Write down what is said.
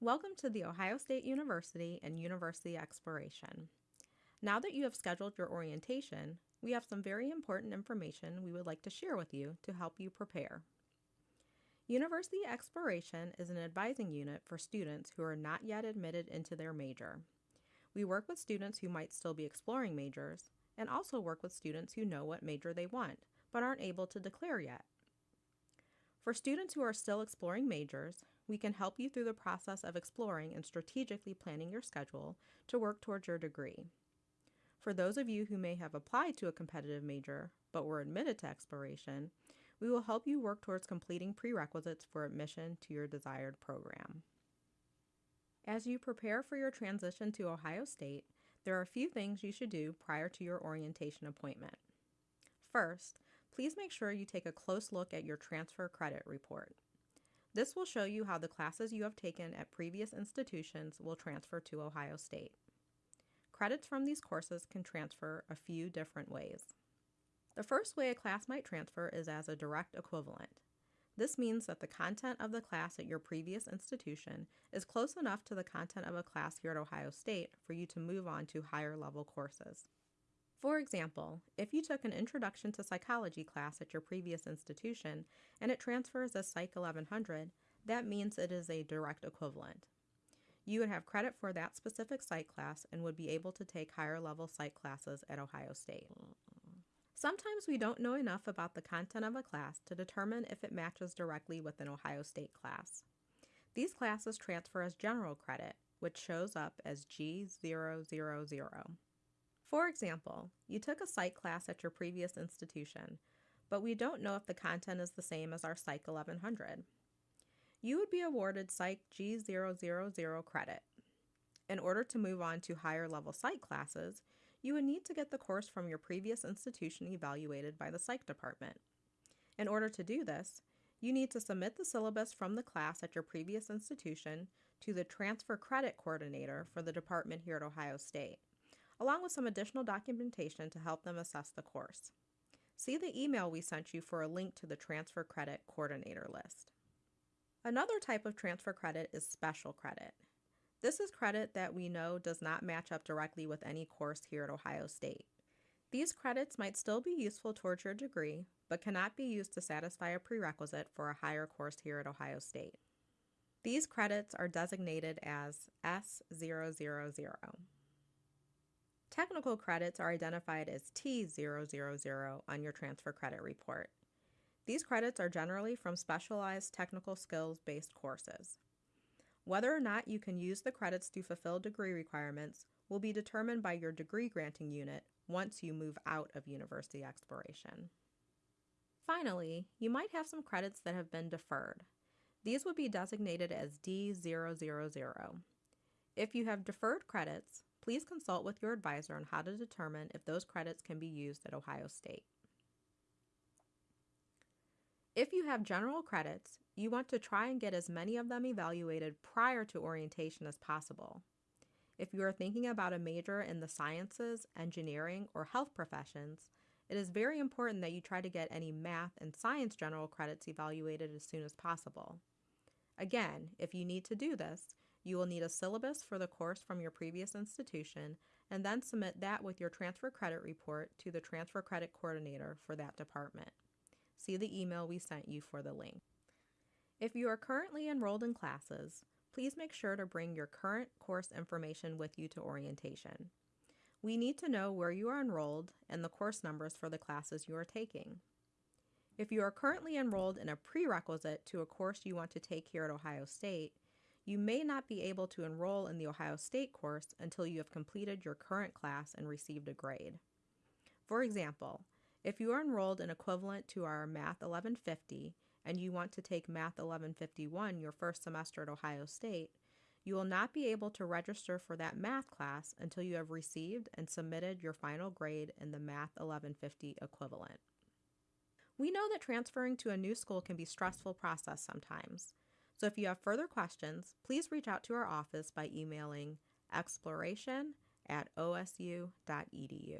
Welcome to the Ohio State University and University Exploration. Now that you have scheduled your orientation, we have some very important information we would like to share with you to help you prepare. University Exploration is an advising unit for students who are not yet admitted into their major. We work with students who might still be exploring majors and also work with students who know what major they want but aren't able to declare yet. For students who are still exploring majors, we can help you through the process of exploring and strategically planning your schedule to work towards your degree. For those of you who may have applied to a competitive major but were admitted to exploration, we will help you work towards completing prerequisites for admission to your desired program. As you prepare for your transition to Ohio State, there are a few things you should do prior to your orientation appointment. First, please make sure you take a close look at your transfer credit report. This will show you how the classes you have taken at previous institutions will transfer to Ohio State. Credits from these courses can transfer a few different ways. The first way a class might transfer is as a direct equivalent. This means that the content of the class at your previous institution is close enough to the content of a class here at Ohio State for you to move on to higher level courses. For example, if you took an Introduction to Psychology class at your previous institution and it transfers as Psych 1100, that means it is a direct equivalent. You would have credit for that specific psych class and would be able to take higher level psych classes at Ohio State. Sometimes we don't know enough about the content of a class to determine if it matches directly with an Ohio State class. These classes transfer as general credit, which shows up as G000. For example, you took a psych class at your previous institution, but we don't know if the content is the same as our Psych 1100. You would be awarded Psych G000 credit. In order to move on to higher level psych classes, you would need to get the course from your previous institution evaluated by the psych department. In order to do this, you need to submit the syllabus from the class at your previous institution to the transfer credit coordinator for the department here at Ohio State along with some additional documentation to help them assess the course. See the email we sent you for a link to the transfer credit coordinator list. Another type of transfer credit is special credit. This is credit that we know does not match up directly with any course here at Ohio State. These credits might still be useful towards your degree, but cannot be used to satisfy a prerequisite for a higher course here at Ohio State. These credits are designated as S000. Technical credits are identified as T000 on your transfer credit report. These credits are generally from specialized technical skills based courses. Whether or not you can use the credits to fulfill degree requirements will be determined by your degree granting unit once you move out of university exploration. Finally, you might have some credits that have been deferred. These would be designated as D000. If you have deferred credits, Please consult with your advisor on how to determine if those credits can be used at Ohio State. If you have general credits, you want to try and get as many of them evaluated prior to orientation as possible. If you are thinking about a major in the sciences, engineering, or health professions, it is very important that you try to get any math and science general credits evaluated as soon as possible. Again, if you need to do this, you will need a syllabus for the course from your previous institution and then submit that with your transfer credit report to the transfer credit coordinator for that department. See the email we sent you for the link. If you are currently enrolled in classes, please make sure to bring your current course information with you to orientation. We need to know where you are enrolled and the course numbers for the classes you are taking. If you are currently enrolled in a prerequisite to a course you want to take here at Ohio State, you may not be able to enroll in the Ohio State course until you have completed your current class and received a grade. For example, if you are enrolled in equivalent to our Math 1150 and you want to take Math 1151 your first semester at Ohio State, you will not be able to register for that math class until you have received and submitted your final grade in the Math 1150 equivalent. We know that transferring to a new school can be a stressful process sometimes. So if you have further questions, please reach out to our office by emailing exploration at osu.edu.